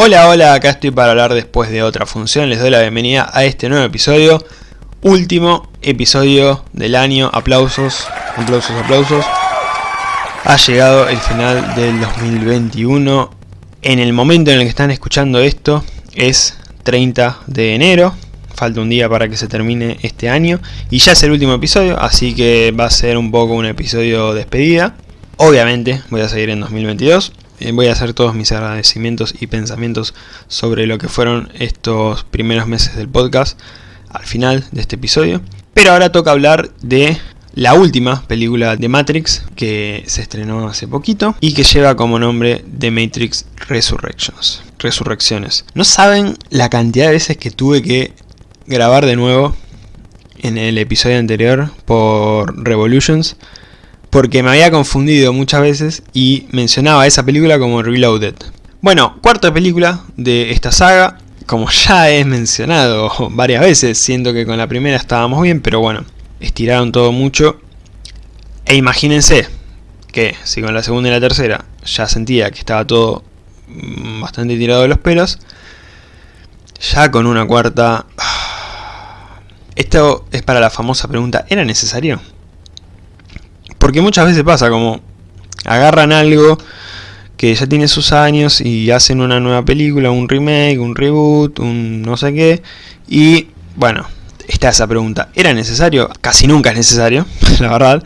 Hola, hola, acá estoy para hablar después de otra función, les doy la bienvenida a este nuevo episodio, último episodio del año, aplausos, aplausos, aplausos. Ha llegado el final del 2021, en el momento en el que están escuchando esto es 30 de enero, falta un día para que se termine este año. Y ya es el último episodio, así que va a ser un poco un episodio despedida. Obviamente voy a seguir en 2022, eh, voy a hacer todos mis agradecimientos y pensamientos sobre lo que fueron estos primeros meses del podcast al final de este episodio. Pero ahora toca hablar de la última película de Matrix que se estrenó hace poquito y que lleva como nombre The Matrix Resurrections. Resurrecciones. No saben la cantidad de veces que tuve que grabar de nuevo en el episodio anterior por Revolutions porque me había confundido muchas veces y mencionaba esa película como Reloaded. Bueno, cuarta película de esta saga, como ya he mencionado varias veces, siento que con la primera estábamos bien, pero bueno, estiraron todo mucho. E imagínense que si con la segunda y la tercera ya sentía que estaba todo mm, bastante tirado de los pelos, ya con una cuarta... Esto es para la famosa pregunta, ¿era necesario? Porque muchas veces pasa como agarran algo que ya tiene sus años y hacen una nueva película, un remake, un reboot, un no sé qué. Y bueno, está esa pregunta. ¿Era necesario? Casi nunca es necesario, la verdad.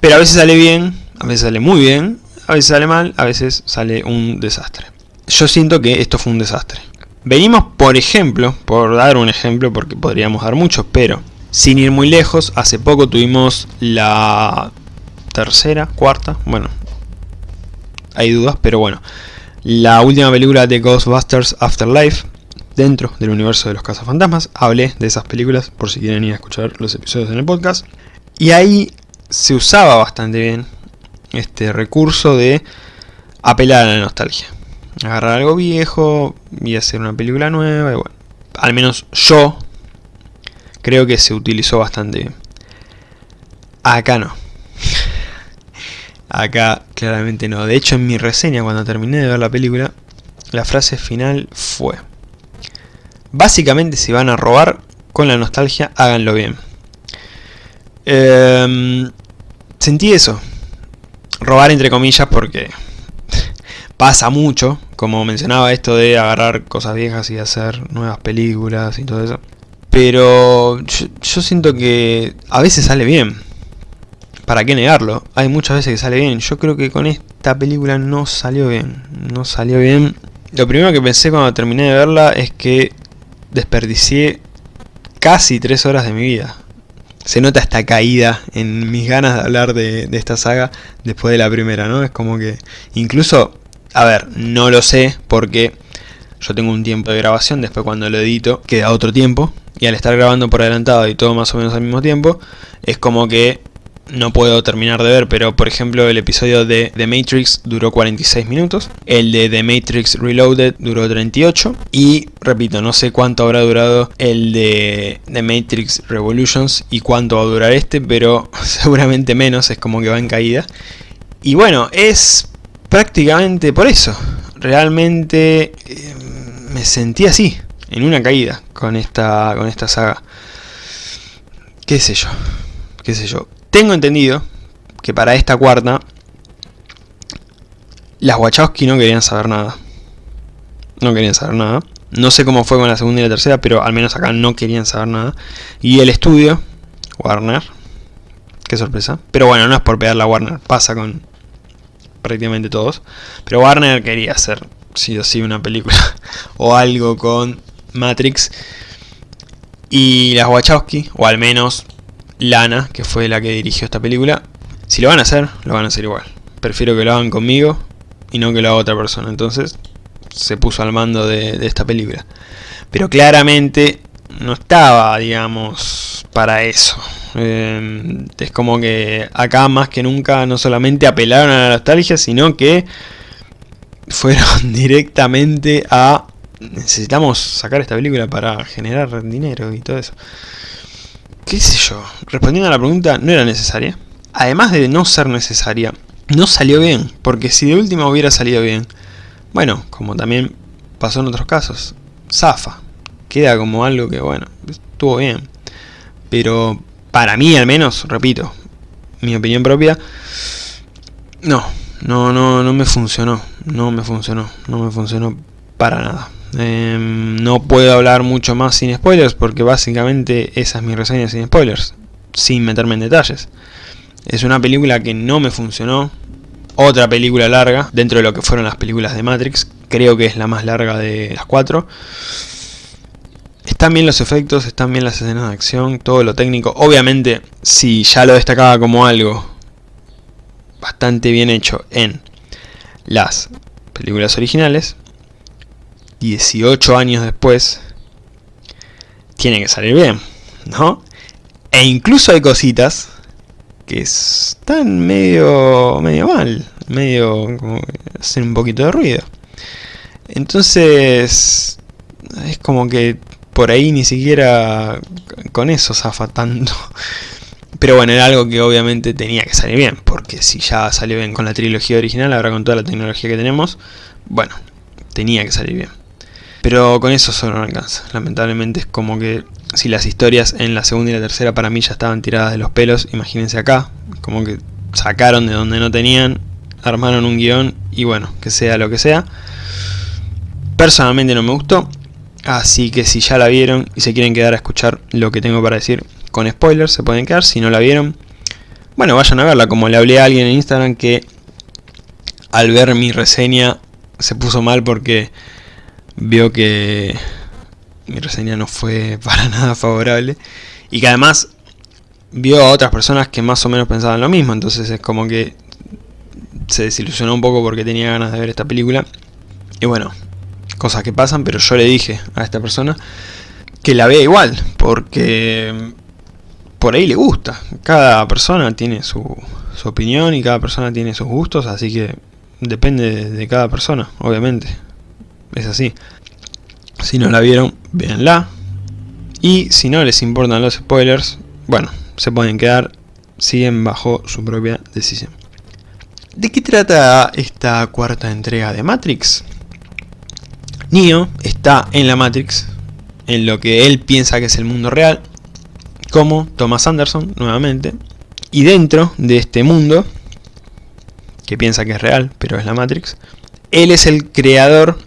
Pero a veces sale bien, a veces sale muy bien, a veces sale mal, a veces sale un desastre. Yo siento que esto fue un desastre. Venimos, por ejemplo, por dar un ejemplo, porque podríamos dar muchos, pero sin ir muy lejos, hace poco tuvimos la tercera, cuarta, bueno, hay dudas, pero bueno. La última película de Ghostbusters Afterlife, dentro del universo de los cazafantasmas, hablé de esas películas por si quieren ir a escuchar los episodios en el podcast. Y ahí se usaba bastante bien este recurso de apelar a la nostalgia. Agarrar algo viejo y hacer una película nueva, y bueno, al menos yo creo que se utilizó bastante bien. Acá no. Acá claramente no. De hecho en mi reseña cuando terminé de ver la película, la frase final fue... Básicamente si van a robar con la nostalgia, háganlo bien. Em, sentí eso. Robar entre comillas porque pasa mucho, como mencionaba esto de agarrar cosas viejas y hacer nuevas películas y todo eso. Pero yo siento que a veces sale bien. ¿Para qué negarlo? Hay muchas veces que sale bien. Yo creo que con esta película no salió bien. No salió bien. Lo primero que pensé cuando terminé de verla es que desperdicié casi tres horas de mi vida. Se nota esta caída en mis ganas de hablar de, de esta saga después de la primera, ¿no? Es como que... Incluso, a ver, no lo sé porque yo tengo un tiempo de grabación, después cuando lo edito queda otro tiempo. Y al estar grabando por adelantado y todo más o menos al mismo tiempo, es como que no puedo terminar de ver, pero por ejemplo el episodio de The Matrix duró 46 minutos, el de The Matrix Reloaded duró 38 y repito, no sé cuánto habrá durado el de The Matrix Revolutions y cuánto va a durar este, pero seguramente menos, es como que va en caída. Y bueno, es prácticamente por eso, realmente eh, me sentí así, en una caída con esta, con esta saga. Qué sé yo, qué sé yo. Tengo entendido que para esta cuarta las Wachowski no querían saber nada. No querían saber nada. No sé cómo fue con la segunda y la tercera, pero al menos acá no querían saber nada. Y el estudio, Warner, qué sorpresa. Pero bueno, no es por pegar la Warner, pasa con prácticamente todos. Pero Warner quería hacer, sí o sí, una película o algo con Matrix. Y las Wachowski, o al menos Lana, que fue la que dirigió esta película, si lo van a hacer, lo van a hacer igual. Prefiero que lo hagan conmigo y no que lo haga otra persona. Entonces se puso al mando de, esta película. Pero claramente no estaba, digamos, para eso. Eh, es como que acá más que nunca no solamente apelaron a la nostalgia, sino que fueron directamente a... Necesitamos sacar esta película para generar dinero y todo eso qué sé yo, respondiendo a la pregunta, no era necesaria. Además de no ser necesaria, no salió bien, porque si de última hubiera salido bien, bueno, como también pasó en otros casos. Zafa. Queda como algo que, bueno, estuvo bien. Pero para mí al menos, repito, mi opinión propia, no, no, no, no me funcionó. No me funcionó. No me funcionó para nada. Em, no puedo hablar mucho más sin spoilers porque básicamente esa es mi reseña sin spoilers. Sin meterme en detalles. Es una película que no me funcionó. Otra película larga, dentro de lo que fueron las películas de Matrix. Creo que es la más larga de las cuatro. Están bien los efectos, están bien las escenas de acción, todo lo técnico. Obviamente, si ya lo destacaba como algo bastante bien hecho en las películas originales, 18 años después, tiene que salir bien, ¿no? E incluso hay cositas que están medio, medio mal, medio como que hacen un poquito de ruido. Entonces, es como que por ahí ni siquiera con eso zafa tanto. Pero bueno, era algo que obviamente tenía que salir bien, porque si ya salió bien con la trilogía original, ahora con toda la tecnología que tenemos, bueno, tenía que salir bien. Pero con eso solo no alcanza. Lamentablemente es como que si las historias en la segunda y la tercera para mí ya estaban tiradas de los pelos, imagínense acá, como que sacaron de donde no tenían, armaron un guion y bueno, que sea lo que sea. Personalmente no me gustó, así que si ya la vieron y se quieren quedar a escuchar lo que tengo para decir con spoilers, se pueden quedar. Si no la vieron, bueno, vayan a verla. Como le hablé a alguien en Instagram que al ver mi reseña se puso mal porque vio que mi reseña no fue para nada favorable y que además vio a otras personas que más o menos pensaban lo mismo, entonces es como que se desilusionó un poco porque tenía ganas de ver esta película. Y bueno, cosas que pasan, pero yo le dije a esta persona que la vea igual, porque por ahí le gusta, cada persona tiene su, su opinión y cada persona tiene sus gustos, así que depende de cada persona, obviamente es así. Si no la vieron, véanla. Y si no les importan los spoilers, bueno, se pueden quedar, siguen bajo su propia decisión. ¿De qué trata esta cuarta entrega de Matrix? Neo está en la Matrix, en lo que él piensa que es el mundo real, como Thomas Anderson, nuevamente, y dentro de este mundo, que piensa que es real, pero es la Matrix, él es el creador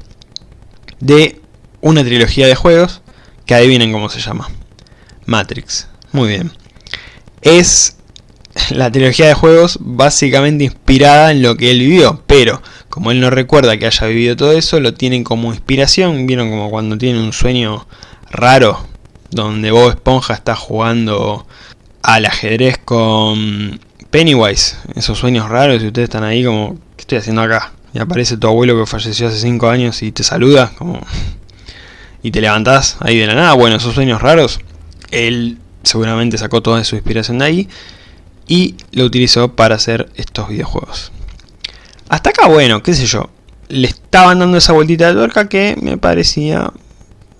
de una trilogía de juegos que adivinen cómo se llama. Matrix. Muy bien. Es la trilogía de juegos básicamente inspirada en lo que él vivió, pero como él no recuerda que haya vivido todo eso, lo tienen como inspiración. Vieron como cuando tienen un sueño raro, donde Bob Esponja está jugando al ajedrez con Pennywise. Esos sueños raros y ustedes están ahí como, ¿qué estoy haciendo acá? Y aparece tu abuelo que falleció hace 5 años y te saluda, como y te levantás ahí de la nada, bueno, esos sueños raros, él seguramente sacó toda su inspiración de ahí y lo utilizó para hacer estos videojuegos. Hasta acá, bueno, qué sé yo, le estaban dando esa vueltita de tuerca que me parecía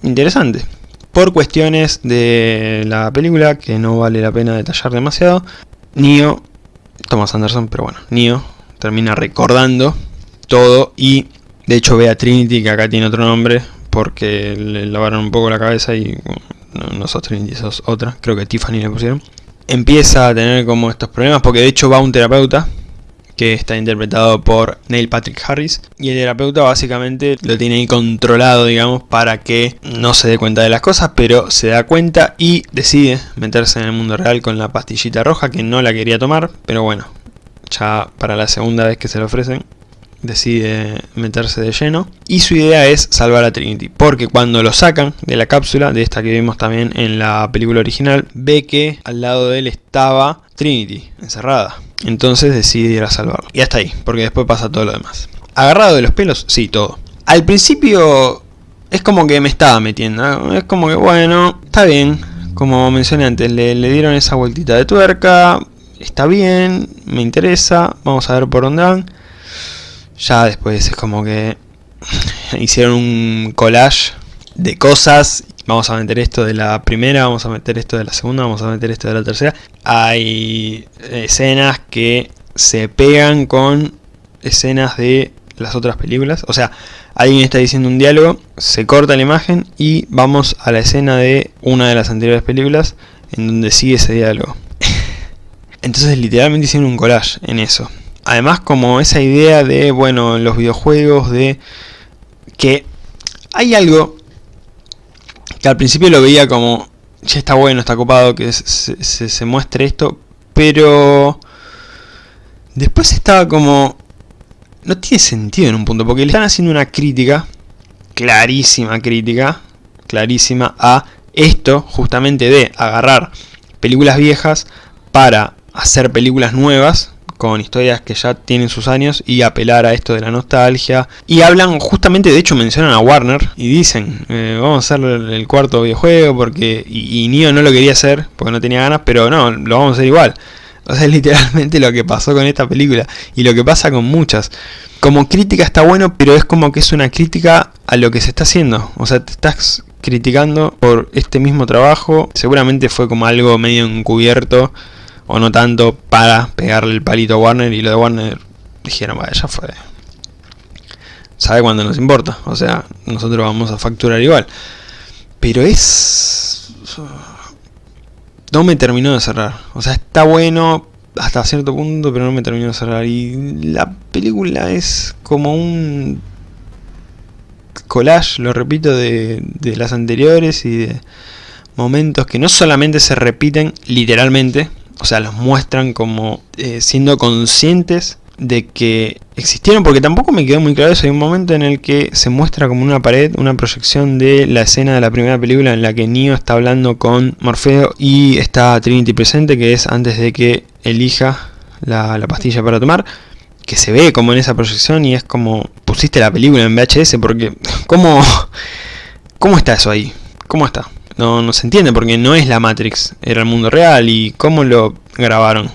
interesante. Por cuestiones de la película, que no vale la pena detallar demasiado, Neo, Thomas Anderson, pero bueno, Neo termina recordando todo y de hecho ve a Trinity que acá tiene otro nombre porque le lavaron un poco la cabeza y no, sos Trinity, sos otra, creo que Tiffany le pusieron. Empieza a tener como estos problemas porque de hecho va un terapeuta que está interpretado por Neil Patrick Harris y el terapeuta básicamente lo tiene ahí controlado digamos para que no se dé cuenta de las cosas pero se da cuenta y decide meterse en el mundo real con la pastillita roja que no la quería tomar pero bueno ya para la segunda vez que se lo ofrecen decide meterse de lleno. Y su idea es salvar a Trinity porque cuando lo sacan de la cápsula de esta que vimos también en la película original ve que al lado de él estaba Trinity encerrada. Entonces decide ir a salvarlo. Y hasta ahí porque después pasa todo lo demás. Agarrado de los pelos sí todo. Al principio es como que me estaba metiendo es como que bueno está bien. Como mencioné antes le, le dieron esa vueltita de tuerca. Está bien me interesa. Vamos a ver por dónde van ya después es como que hicieron un collage de cosas. Vamos a meter esto de la primera, vamos a meter esto de la segunda, vamos a meter esto de la tercera. Hay escenas que se pegan con escenas de las otras películas. O sea, alguien está diciendo un diálogo, se corta la imagen y vamos a la escena de una de las anteriores películas en donde sigue ese diálogo. Entonces literalmente hicieron un collage en eso. Además como esa idea de, bueno, los videojuegos, de que hay algo que al principio lo veía como, ya está bueno, está copado que se, se muestre esto, pero después estaba como, no tiene sentido en un punto, porque le están haciendo una crítica, clarísima crítica, clarísima a esto justamente de agarrar películas viejas para hacer películas nuevas con historias que ya tienen sus años y apelar a esto de la nostalgia. Y hablan, justamente de hecho mencionan a Warner y dicen, eh, vamos a hacer el cuarto videojuego porque... Y, y no lo quería hacer porque no tenía ganas, pero no, lo vamos a hacer igual. O sea, es literalmente lo que pasó con esta película y lo que pasa con muchas. Como crítica está bueno, pero es como que es una crítica a lo que se está haciendo. O sea, te estás criticando por este mismo trabajo. Seguramente fue como algo medio encubierto o no tanto para pegarle el palito a Warner y lo de Warner dijeron, vaya, ya fue. Sabe cuándo nos importa, o sea, nosotros vamos a facturar igual. Pero es... No me terminó de cerrar. O sea, está bueno hasta cierto punto, pero no me terminó de cerrar. Y la película es como un collage, lo repito, de, de las anteriores y de momentos que no solamente se repiten literalmente, o sea, los muestran como eh, siendo conscientes de que existieron, porque tampoco me quedó muy claro eso, hay un momento en el que se muestra como una pared, una proyección de la escena de la primera película en la que Neo está hablando con Morfeo y está Trinity presente, que es antes de que elija la, la pastilla para tomar, que se ve como en esa proyección y es como pusiste la película en VHS, porque ¿cómo, cómo está eso ahí? ¿Cómo está? No, no se entiende porque no es la Matrix, era el mundo real y cómo lo grabaron.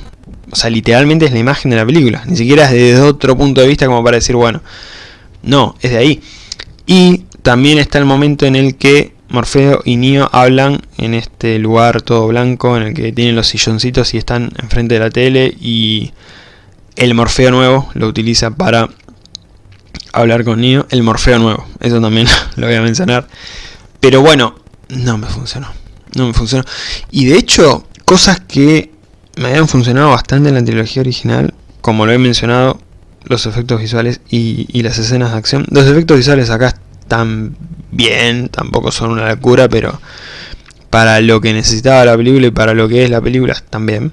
O sea, literalmente es la imagen de la película, ni siquiera es desde otro punto de vista como para decir, bueno, no, es de ahí. Y también está el momento en el que Morfeo y Neo hablan en este lugar todo blanco, en el que tienen los silloncitos y están enfrente de la tele y el Morfeo nuevo lo utiliza para hablar con Neo. El Morfeo nuevo, eso también lo voy a mencionar. Pero bueno, no me funcionó. No me funcionó. Y de hecho, cosas que me habían funcionado bastante en la trilogía original, como lo he mencionado, los efectos visuales y, las escenas de acción. Los efectos visuales acá están bien, tampoco son una locura, pero para lo que necesitaba la película y para lo que es la película están bien.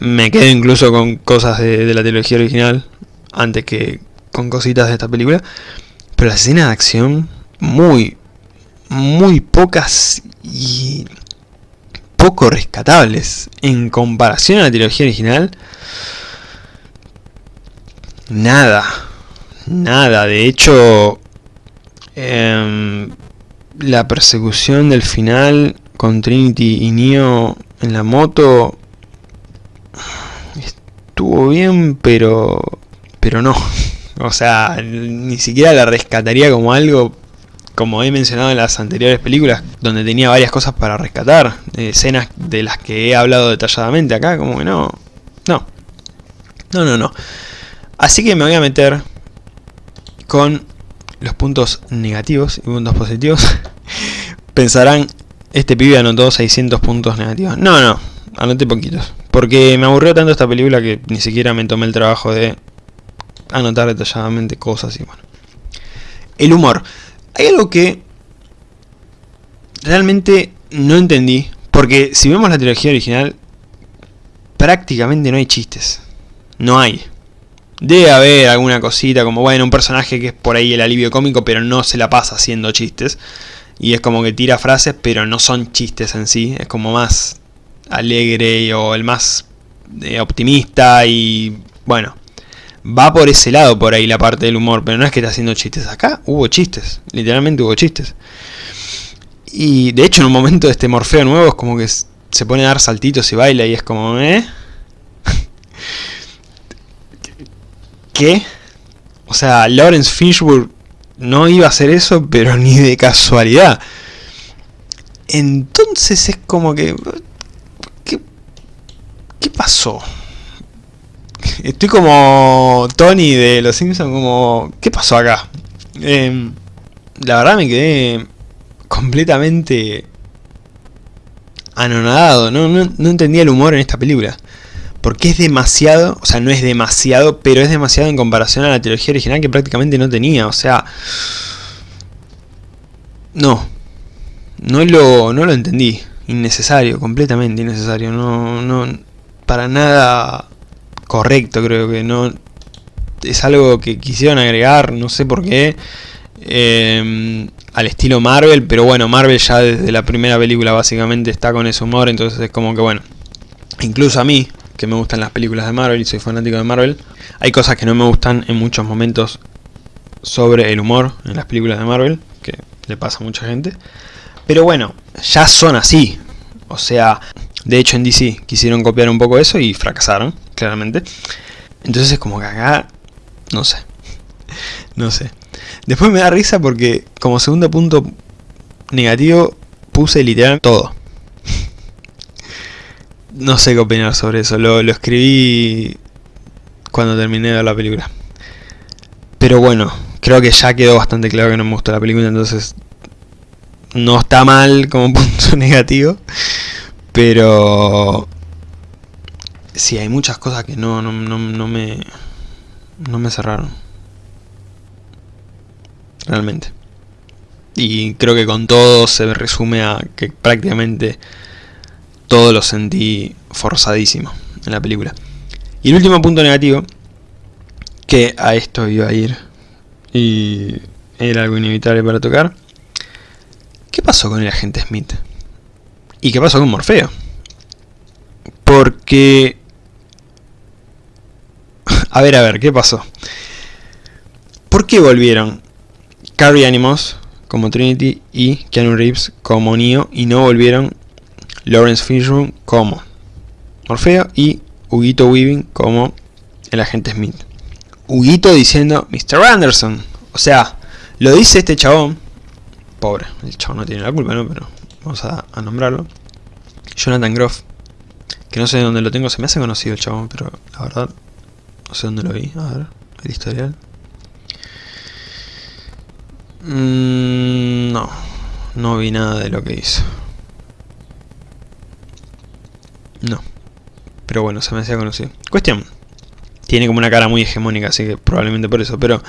Me quedo incluso con cosas de, de la trilogía original antes que con cositas de esta película. Pero las escenas de acción, muy, muy pocas y poco rescatables en comparación a la trilogía original. Nada, nada, de hecho em, la persecución del final con Trinity y Neo en la moto estuvo bien, pero pero no. O sea, ni siquiera la rescataría como algo como he mencionado en las anteriores películas, donde tenía varias cosas para rescatar, escenas de las que he hablado detalladamente acá, como que no, no, no, no, no. Así que me voy a meter con los puntos negativos y puntos positivos. Pensarán, este pibe anotó 600 puntos negativos. No, no, anoté poquitos. Porque me aburrió tanto esta película que ni siquiera me tomé el trabajo de anotar detalladamente cosas y bueno. El humor. Hay algo que realmente no entendí, porque si vemos la trilogía original, prácticamente no hay chistes. No hay. Debe haber alguna cosita como, bueno, un personaje que es por ahí el alivio cómico, pero no se la pasa haciendo chistes. Y es como que tira frases, pero no son chistes en sí. Es como más alegre o el más eh, optimista y, bueno, va por ese lado por ahí la parte del humor, pero no es que está haciendo chistes. Acá hubo chistes, literalmente hubo chistes. Y de hecho en un momento de este Morfeo nuevo es como que se pone a dar saltitos y baila y es como, ¿eh? ¿Qué? O sea, Lawrence Fishburne no iba a hacer eso, pero ni de casualidad. Entonces es como que... ¿Qué, qué pasó? Estoy como Tony de Los Simpsons, como... ¿Qué pasó acá? Em, la verdad me quedé completamente anonadado, no, no, no entendía el humor en esta película. Porque es demasiado, o sea, no es demasiado, pero es demasiado en comparación a la trilogía original que prácticamente no tenía, o sea... No. No lo, no lo entendí. Innecesario, completamente innecesario. No, no, para nada correcto creo que no... Es algo que quisieron agregar, no sé por qué. Eh, al estilo Marvel, pero bueno, Marvel ya desde la primera película básicamente está con ese humor, entonces es como que bueno, incluso a mí, que me gustan las películas de Marvel y soy fanático de Marvel, hay cosas que no me gustan en muchos momentos sobre el humor en las películas de Marvel, que le pasa a mucha gente, pero bueno, ya son así, o sea, de hecho en DC quisieron copiar un poco eso y fracasaron, claramente, entonces es como que acá, no sé, no sé. Después me da risa porque como segundo punto negativo puse literal todo. no sé qué opinar sobre eso, lo, escribí cuando terminé de la película. Pero bueno, creo que ya quedó bastante claro que no me gustó la película, entonces no está mal como punto negativo. Pero sí, hay muchas cosas que no, no, no, no me, no me cerraron realmente. Y creo que con todo se resume a que prácticamente todo lo sentí forzadísimo en la película. Y el último punto negativo, que a esto iba a ir y era algo inevitable para tocar. ¿Qué pasó con el agente Smith? ¿Y qué pasó con Morfeo? Porque... A ver, a ver, ¿qué pasó? ¿Por qué volvieron Carrie Animos como Trinity y Keanu Reeves como Neo y no volvieron Lawrence Fishburne como Morfeo y Huguito Weaving como el agente Smith. Huguito diciendo Mr. Anderson. O sea, lo dice este chabón. Pobre, el chabón no tiene la culpa, ¿no? Pero vamos a, a nombrarlo. Jonathan Groff. Que no sé de dónde lo tengo, se me hace conocido el chabón, pero la verdad no sé dónde lo vi. A ver, el historial. Mm, no, no vi nada de lo que hizo. No. Pero bueno, se me hacía conocido. Cuestión. Tiene como una cara muy hegemónica, así que probablemente por eso. Pero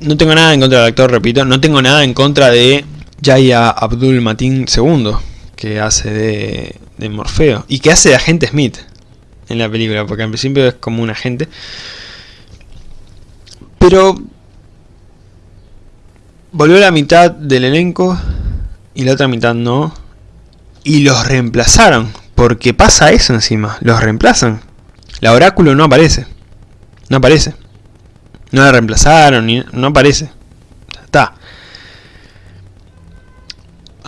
no tengo nada en contra del actor, repito. No tengo nada en contra de Jaya Abdul Matin II, que hace de, de Morfeo. Y que hace de agente Smith en la película, porque al principio es como un agente. Pero volvió la mitad del elenco y la otra mitad no. Y los reemplazaron. Porque pasa eso encima. Los reemplazan. La oráculo no aparece. No aparece. No la reemplazaron. Ni, no aparece. Está.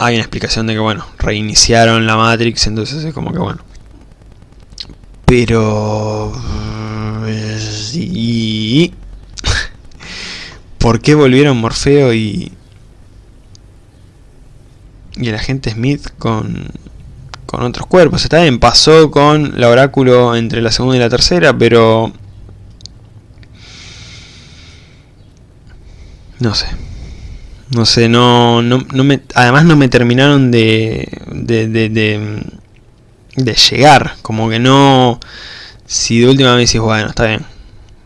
Hay una explicación de que, bueno, reiniciaron la Matrix. Entonces es como que, bueno. Pero... Sí... ¿Por qué volvieron Morfeo y, y el agente Smith con, con otros cuerpos? Está bien, pasó con la oráculo entre la segunda y la tercera, pero... No sé. No sé, no, no, no me, además no me terminaron de, de, de, de, de llegar. Como que no... Si de última vez decís, bueno, está bien.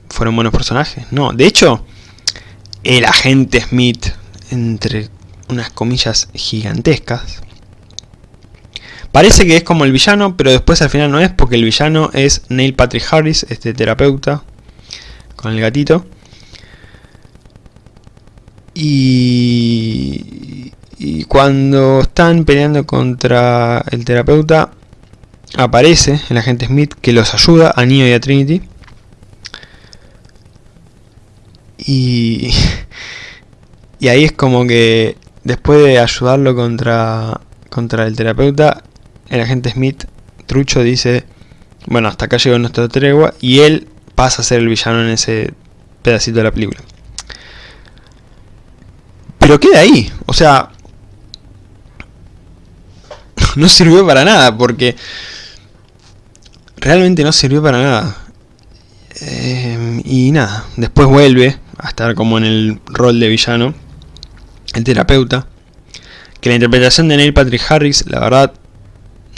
Fueron buenos personajes. No, de hecho el agente Smith, entre unas comillas gigantescas. Parece que es como el villano, pero después al final no es, porque el villano es Neil Patrick Harris, este terapeuta, con el gatito. Y, y cuando están peleando contra el terapeuta, aparece el agente Smith que los ayuda a Neo y a Trinity. Y, y ahí es como que después de ayudarlo contra, contra el terapeuta, el agente Smith, trucho, dice, bueno, hasta acá llegó nuestra tregua, y él pasa a ser el villano en ese pedacito de la película. Pero queda ahí, o sea, no sirvió para nada, porque realmente no sirvió para nada. Eh, y nada, después vuelve a estar como en el rol de villano, el terapeuta. Que la interpretación de Neil Patrick Harris, la verdad,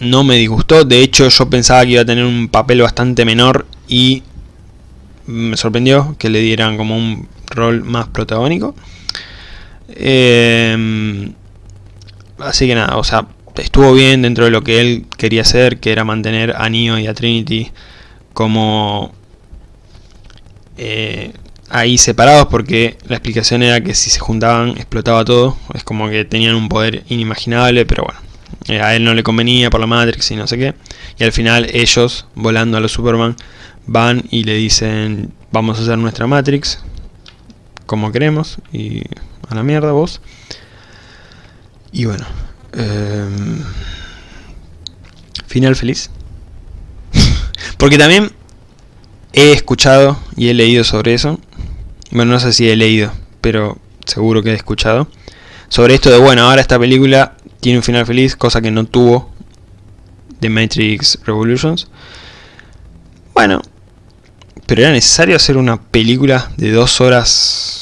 no me disgustó. De hecho, yo pensaba que iba a tener un papel bastante menor y me sorprendió que le dieran como un rol más protagónico. Eh, así que nada, o sea, estuvo bien dentro de lo que él quería hacer, que era mantener a Neo y a Trinity como eh, ahí separados porque la explicación era que si se juntaban explotaba todo, es como que tenían un poder inimaginable, pero bueno, eh, a él no le convenía por la Matrix y no sé qué, y al final ellos, volando a los Superman, van y le dicen, vamos a hacer nuestra Matrix, como queremos, y a la mierda vos. Y bueno, eh, final feliz. porque también He escuchado y he leído sobre eso. Bueno, no sé si he leído, pero seguro que he escuchado. Sobre esto de, bueno, ahora esta película tiene un final feliz, cosa que no tuvo The Matrix Revolutions. Bueno, pero era necesario hacer una película de 2 horas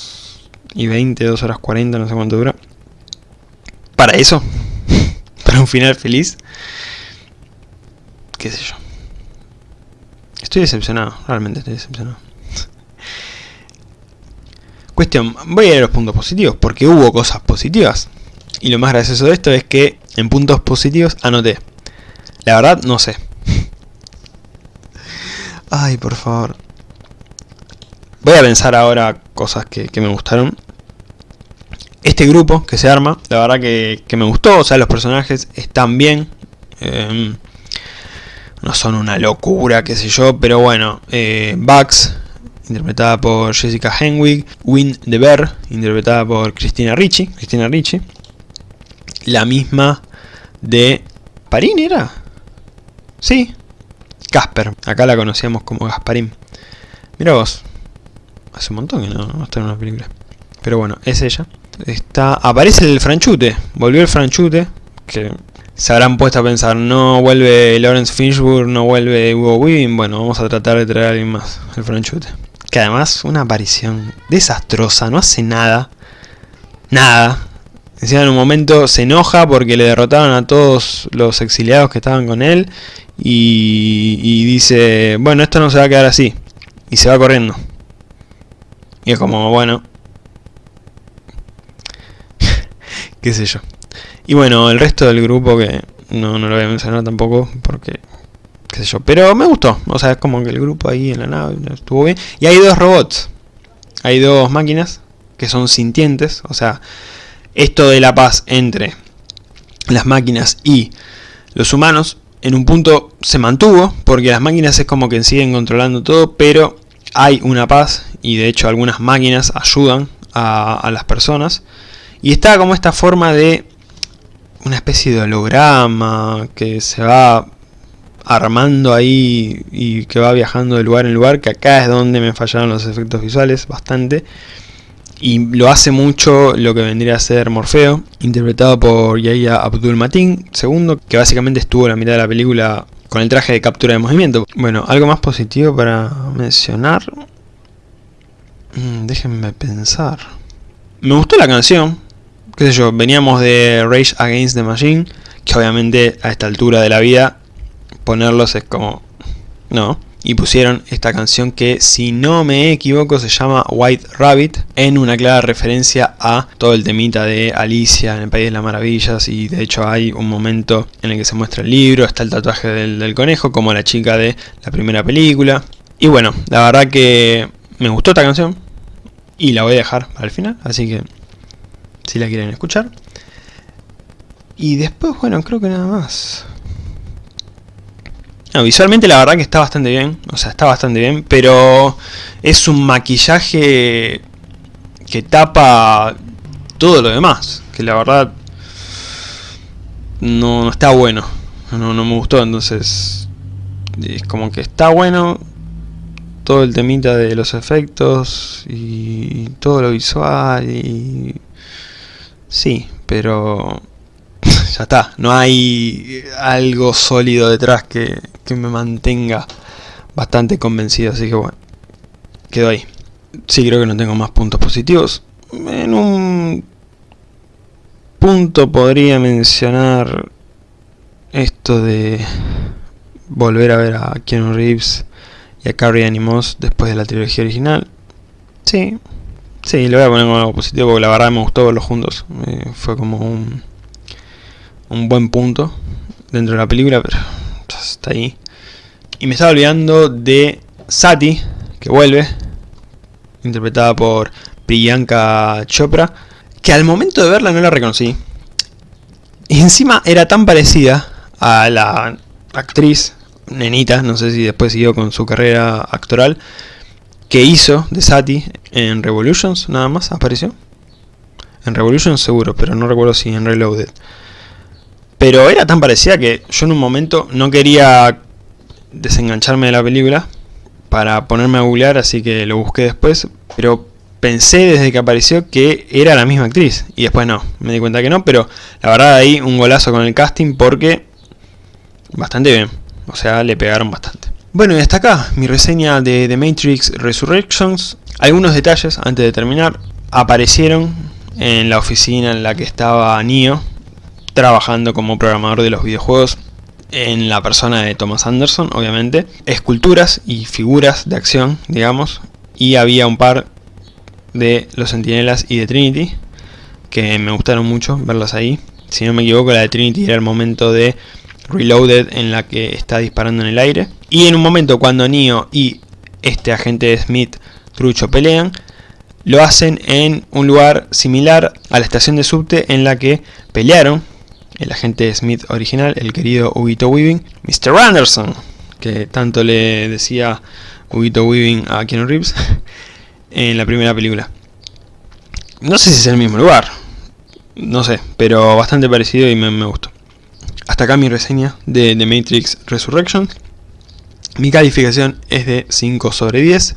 y 20, 2 horas 40, no sé cuánto dura. Para eso, para un final feliz. Qué sé yo. Estoy decepcionado, realmente estoy decepcionado. Cuestión, voy a ir a los puntos positivos, porque hubo cosas positivas. Y lo más gracioso de esto es que en puntos positivos anoté. La verdad, no sé. Ay, por favor. Voy a pensar ahora cosas que, me gustaron. Este grupo que se arma, la verdad que, me gustó. O sea, los personajes están bien. Em, no son una locura, qué sé yo, pero bueno, eh, Bugs, interpretada por Jessica Henwick, Win de Bear, interpretada por Cristina Ricci, Cristina Ricci, la misma de Parín era, sí, Casper, acá la conocíamos como Gasparín, mira vos, hace un montón que no, no está en una película, pero bueno, es ella, está, aparece el franchute, volvió el franchute, que se habrán puesto a pensar, no vuelve Lawrence Fishburne, no vuelve Hugo Weaving, bueno, vamos a tratar de traer a alguien más, el franchute. Que además, una aparición desastrosa, no hace nada, nada. Encima en un momento se enoja porque le derrotaron a todos los exiliados que estaban con él y, y dice, bueno, esto no se va a quedar así. Y se va corriendo. Y es como, bueno, qué sé yo. Y bueno, el resto del grupo que no, no lo voy a mencionar tampoco porque qué sé yo, pero me gustó, o sea, es como que el grupo ahí en la nave estuvo bien. Y hay dos robots, hay dos máquinas que son sintientes, o sea, esto de la paz entre las máquinas y los humanos en un punto se mantuvo, porque las máquinas es como que siguen controlando todo, pero hay una paz y de hecho algunas máquinas ayudan a, las personas. Y está como esta forma de una especie de holograma que se va armando ahí y que va viajando de lugar en lugar, que acá es donde me fallaron los efectos visuales bastante. Y lo hace mucho lo que vendría a ser Morfeo, interpretado por Yahya Abdul Matin II, que básicamente estuvo la mitad de la película con el traje de captura de movimiento. Bueno, algo más positivo para mencionar. Mm, déjenme pensar. Me gustó la canción, qué sé yo, veníamos de Rage Against the Machine, que obviamente a esta altura de la vida ponerlos es como... No. Y pusieron esta canción que, si no me equivoco, se llama White Rabbit, en una clara referencia a todo el temita de Alicia en el País de las Maravillas, y de hecho hay un momento en el que se muestra el libro, está el tatuaje del, del conejo, como la chica de la primera película. Y bueno, la verdad que me gustó esta canción, y la voy a dejar al final, así que si la quieren escuchar. Y después, bueno, creo que nada más. visualmente la verdad que está bastante bien, o sea, está bastante bien, pero es un maquillaje que tapa todo lo demás, que la verdad no, está bueno, no, no me gustó, entonces es como que está bueno todo el temita de los efectos y todo lo visual y Sí, pero ya está, no hay algo sólido detrás que, me mantenga bastante convencido, así que bueno, quedó ahí. Sí, creo que no tengo más puntos positivos. En un punto podría mencionar esto de volver a ver a Keanu Reeves y a Carrie Animos después de la trilogía original. Sí, sí, le voy a poner como algo positivo porque la verdad me gustó verlos juntos. Eh, fue como un, un buen punto dentro de la película, pero está ahí. Y me estaba olvidando de Sati, que vuelve, interpretada por Priyanka Chopra, que al momento de verla no la reconocí. Y encima era tan parecida a la actriz nenita, no sé si después siguió con su carrera actoral, que hizo de Sati en Revolutions, nada más apareció. En Revolutions seguro, pero no recuerdo si en Reloaded. Pero era tan parecida que yo en un momento no quería desengancharme de la película para ponerme a googlear, así que lo busqué después, pero pensé desde que apareció que era la misma actriz, y después no, me di cuenta que no, pero la verdad ahí un golazo con el casting porque bastante bien, o sea, le pegaron bastante. Bueno, y hasta acá mi reseña de The Matrix Resurrections. Algunos detalles antes de terminar. Aparecieron en la oficina en la que estaba Neo, trabajando como programador de los videojuegos en la persona de Thomas Anderson, obviamente, esculturas y figuras de acción, digamos, y había un par de los Sentinelas y de Trinity, que me gustaron mucho verlas ahí. Si no me equivoco, la de Trinity era el momento de Reloaded en la que está disparando en el aire. Y en un momento cuando Neo y este agente Smith trucho pelean, lo hacen en un lugar similar a la estación de subte en la que pelearon el agente Smith original, el querido Huguito Weaving, Mr. Anderson, que tanto le decía Huguito Weaving a Keanu Reeves en la primera película. No sé si es el mismo lugar, no sé, pero bastante parecido y me, me gustó. Hasta acá mi reseña de The Matrix Resurrection. Mi calificación es de 5 sobre 10.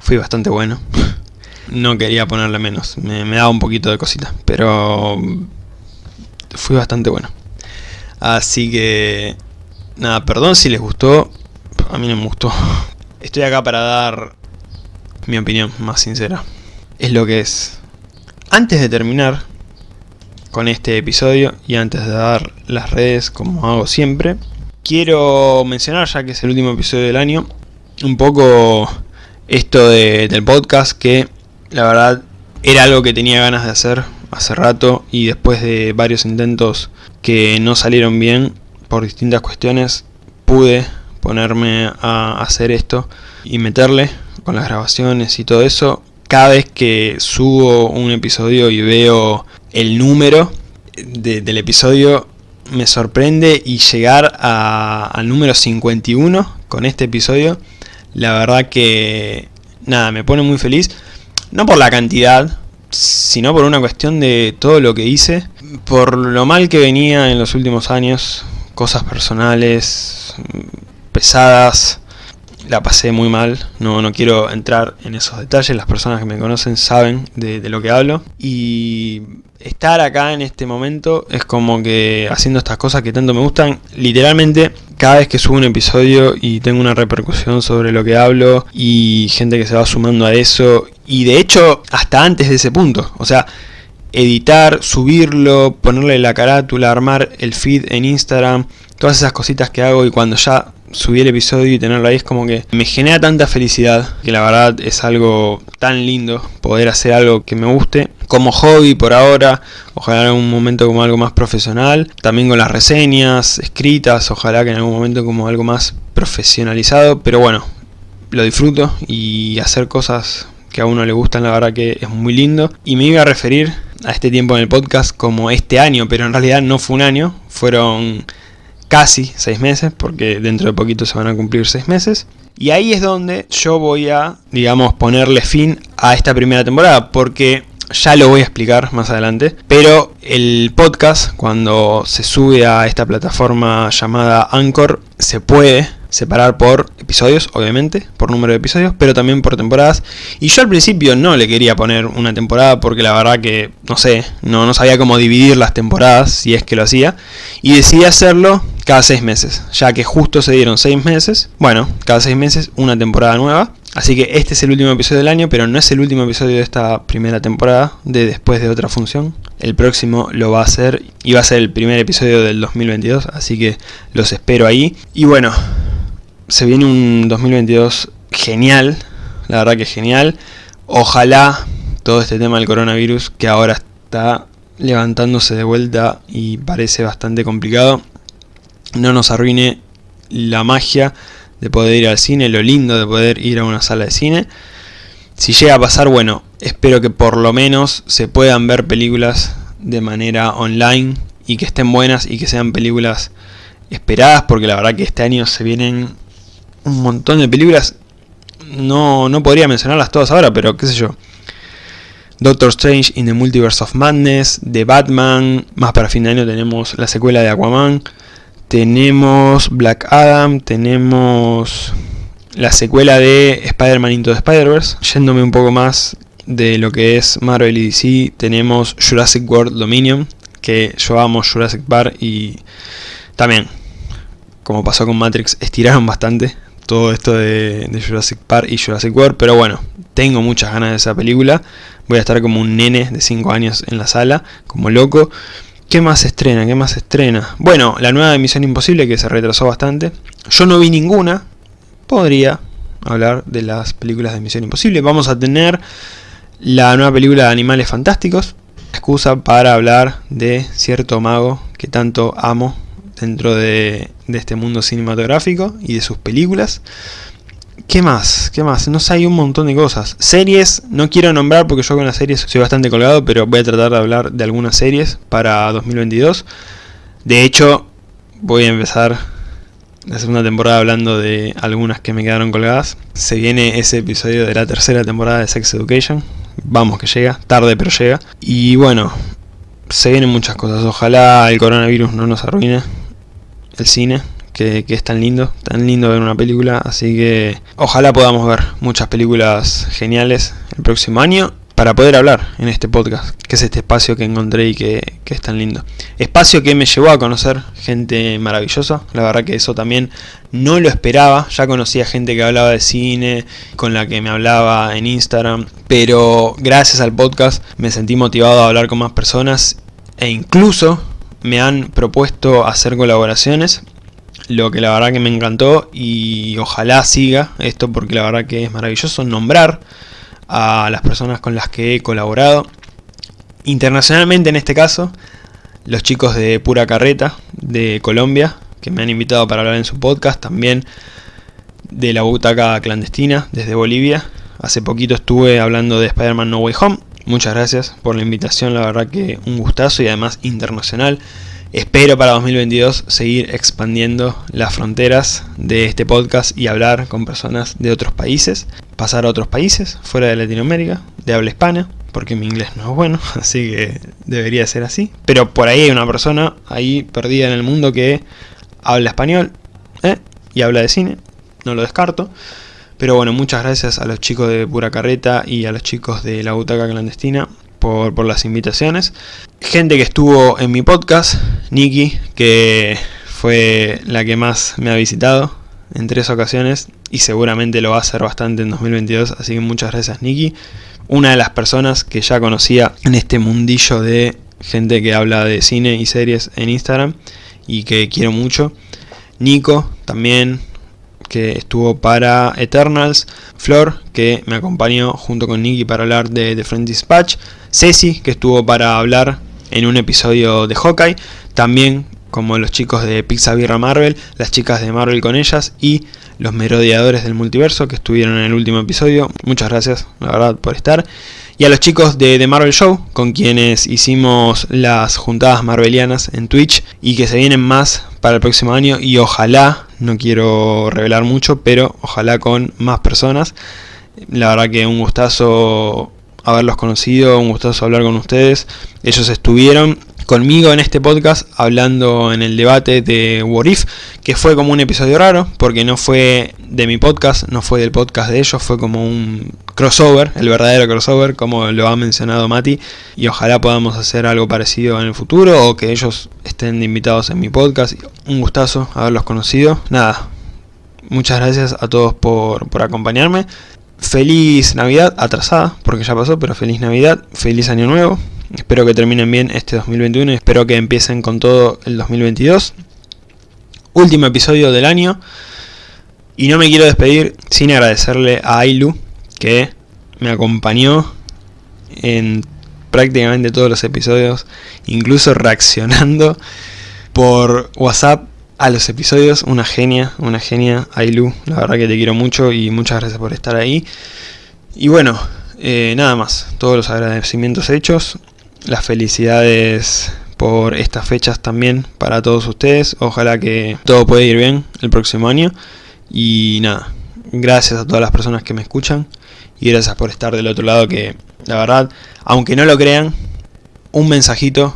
Fui bastante bueno. No quería ponerle menos, me, daba un poquito de cosita, pero fue bastante bueno. Así que, nada, perdón si les gustó, a mí no me gustó. Estoy acá para dar mi opinión más sincera. Es lo que es. Antes de terminar con este episodio y antes de dar las redes como hago siempre, quiero mencionar, ya que es el último episodio del año, un poco esto del podcast que la verdad era algo que tenía ganas de hacer hace rato y después de varios intentos que no salieron bien por distintas cuestiones, pude ponerme a hacer esto y meterle con las grabaciones y todo eso. Cada vez que subo un episodio y veo el número del episodio me sorprende y llegar al número 51 con este episodio, la verdad que nada, me pone muy feliz. No por la cantidad, sino por una cuestión de todo lo que hice, por lo mal que venía en los últimos años, cosas personales, pesadas, la pasé muy mal, no, no quiero entrar en esos detalles, las personas que me conocen saben de, de, lo que hablo. Y estar acá en este momento es como que haciendo estas cosas que tanto me gustan, literalmente cada vez que subo un episodio y tengo una repercusión sobre lo que hablo y gente que se va sumando a eso. Y de hecho hasta antes de ese punto, o sea, editar, subirlo, ponerle la carátula, armar el feed en Instagram, todas esas cositas que hago y cuando ya subí el episodio y tenerlo ahí es como que me genera tanta felicidad que la verdad es algo tan lindo poder hacer algo que me guste como hobby por ahora, ojalá en algún momento como algo más profesional, también con las reseñas escritas, ojalá que en algún momento como algo más profesionalizado, pero bueno, lo disfruto y hacer cosas que a uno le gustan la verdad que es muy lindo. Y me iba a referir a este tiempo en el podcast como este año, pero en realidad no fue un año, fueron casi seis meses, porque dentro de poquito se van a cumplir seis meses. Y ahí es donde yo voy a, digamos, ponerle fin a esta primera temporada, porque ya lo voy a explicar más adelante. Pero el podcast, cuando se sube a esta plataforma llamada Anchor, se puede separar por episodios, obviamente, por número de episodios, pero también por temporadas. Y yo al principio no le quería poner una temporada porque la verdad que, no sé, no, no sabía cómo dividir las temporadas, si es que lo hacía. Y decidí hacerlo cada seis meses, ya que justo se dieron seis meses. Bueno, cada seis meses una temporada nueva. Así que este es el último episodio del año, pero no es el último episodio de esta primera temporada, de después de otra función. El próximo lo va a ser, y va a ser el primer episodio del 2022, así que los espero ahí. Y bueno, se viene un 2022 genial, la verdad que genial. Ojalá todo este tema del coronavirus, que ahora está levantándose de vuelta y parece bastante complicado, no nos arruine la magia de poder ir al cine, lo lindo de poder ir a una sala de cine. Si llega a pasar, bueno, espero que por lo menos se puedan ver películas de manera online y que estén buenas y que sean películas esperadas, porque la verdad que este año se vienen un montón de películas. No, no podría mencionarlas todas ahora, pero qué sé yo. Doctor Strange in the Multiverse of Madness, The Batman, más para fin de año tenemos la secuela de Aquaman, tenemos Black Adam, tenemos la secuela de Spider-Man Into the Spider-Verse. Yéndome un poco más de lo que es Marvel y DC, tenemos Jurassic World Dominion, que yo amo Jurassic Park y también, como pasó con Matrix, estiraron bastante todo esto de, Jurassic Park y Jurassic World, pero bueno, tengo muchas ganas de esa película, voy a estar como un nene de 5 años en la sala, como loco. ¿Qué más estrena? ¿Qué más estrena? Bueno, la nueva de Misión Imposible que se retrasó bastante. Yo no vi ninguna. Podría hablar de las películas de Misión Imposible. Vamos a tener la nueva película de Animales Fantásticos. Excusa para hablar de cierto mago que tanto amo dentro de, este mundo cinematográfico y de sus películas. ¿Qué más? ¿Qué más? No sé, hay un montón de cosas. Series, no quiero nombrar porque yo con las series soy bastante colgado, pero voy a tratar de hablar de algunas series para 2022. De hecho, voy a empezar la segunda temporada hablando de algunas que me quedaron colgadas. Se viene ese episodio de la tercera temporada de Sex Education. Vamos que llega, tarde pero llega. Y bueno, se vienen muchas cosas. Ojalá el coronavirus no nos arruine el cine que, es tan lindo, tan lindo ver una película, así que ojalá podamos ver muchas películas geniales el próximo año para poder hablar en este podcast, que es este espacio que encontré y que, que, es tan lindo. Espacio que me llevó a conocer gente maravillosa, la verdad que eso también no lo esperaba, ya conocía gente que hablaba de cine, con la que me hablaba en Instagram, pero gracias al podcast me sentí motivado a hablar con más personas e incluso me han propuesto hacer colaboraciones lo que la verdad que me encantó y ojalá siga esto porque la verdad que es maravilloso nombrar a las personas con las que he colaborado. Internacionalmente en este caso, los chicos de Pura Carreta de Colombia, que me han invitado para hablar en su podcast, también de la butaca clandestina desde Bolivia. Hace poquito estuve hablando de Spider-Man No Way Home. Muchas gracias por la invitación, la verdad que un gustazo y además internacional. Espero para 2022 seguir expandiendo las fronteras de este podcast y hablar con personas de otros países, pasar a otros países fuera de Latinoamérica, de habla hispana, porque mi inglés no es bueno, así que debería ser así. Pero por ahí hay una persona ahí perdida en el mundo que habla español ¿eh? y habla de cine, no lo descarto. Pero bueno, muchas gracias a los chicos de Pura Carreta y a los chicos de La Butaca Clandestina por, por las invitaciones. Gente que estuvo en mi podcast, Nikki, que fue la que más me ha visitado en tres ocasiones y seguramente lo va a hacer bastante en 2022, así que muchas gracias Nikki. Una de las personas que ya conocía en este mundillo de gente que habla de cine y series en Instagram y que quiero mucho. Nico también, que estuvo para Eternals, Flor, que me acompañó junto con Nicky para hablar de The Friend Dispatch, Ceci, que estuvo para hablar en un episodio de Hawkeye, también como los chicos de Pixabirra Marvel, las chicas de Marvel con ellas y los merodeadores del multiverso que estuvieron en el último episodio. Muchas gracias, la verdad, por estar. Y a los chicos de The Marvel Show, con quienes hicimos las juntadas marvelianas en Twitch y que se vienen más para el próximo año y ojalá, no quiero revelar mucho, pero ojalá con más personas. La verdad que un gustazo haberlos conocido, un gustazo hablar con ustedes. Ellos estuvieron conmigo en este podcast hablando en el debate de What If, que fue como un episodio raro, porque no fue de mi podcast, no fue del podcast de ellos, fue como un crossover, el verdadero crossover, como lo ha mencionado Mati, y ojalá podamos hacer algo parecido en el futuro, o que ellos estén invitados en mi podcast. Un gustazo haberlos conocido. Nada, muchas gracias a todos por, por acompañarme. feliz Navidad, atrasada, porque ya pasó, pero feliz Navidad, feliz Año Nuevo. Espero que terminen bien este 2021 y espero que empiecen con todo el 2022. Último episodio del año. Y no me quiero despedir sin agradecerle a Ailu, que me acompañó en prácticamente todos los episodios, incluso reaccionando por WhatsApp a los episodios. Una genia, una genia, Ailu. La verdad que te quiero mucho y muchas gracias por estar ahí. Y bueno, eh, nada más. Todos los agradecimientos hechos. Las felicidades por estas fechas también para todos ustedes. Ojalá que todo pueda ir bien el próximo año. Y nada, gracias a todas las personas que me escuchan. Y gracias por estar del otro lado que, la verdad, aunque no lo crean, un mensajito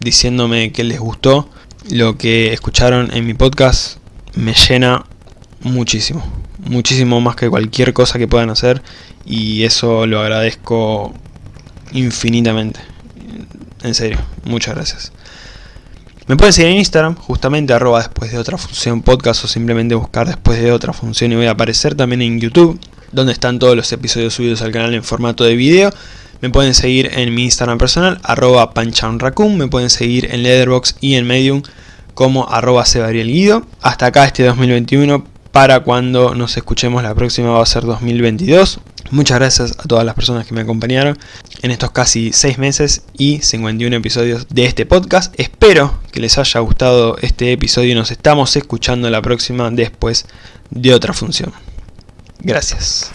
diciéndome que les gustó lo que escucharon en mi podcast me llena muchísimo, muchísimo más que cualquier cosa que puedan hacer y eso lo agradezco infinitamente. En serio, muchas gracias. Me pueden seguir en Instagram, justamente arroba después de otra función podcast o simplemente buscar después de otra función y voy a aparecer también en YouTube, donde están todos los episodios subidos al canal en formato de video. Me pueden seguir en mi Instagram personal, arroba panchaunracun, me pueden seguir en Leatherbox y en Medium como arroba Guido. Hasta acá este 2021, para cuando nos escuchemos la próxima va a ser 2022. Muchas gracias a todas las personas que me acompañaron en estos casi 6 meses y 51 episodios de este podcast. Espero que les haya gustado este episodio y nos estamos escuchando la próxima después de otra función. Gracias.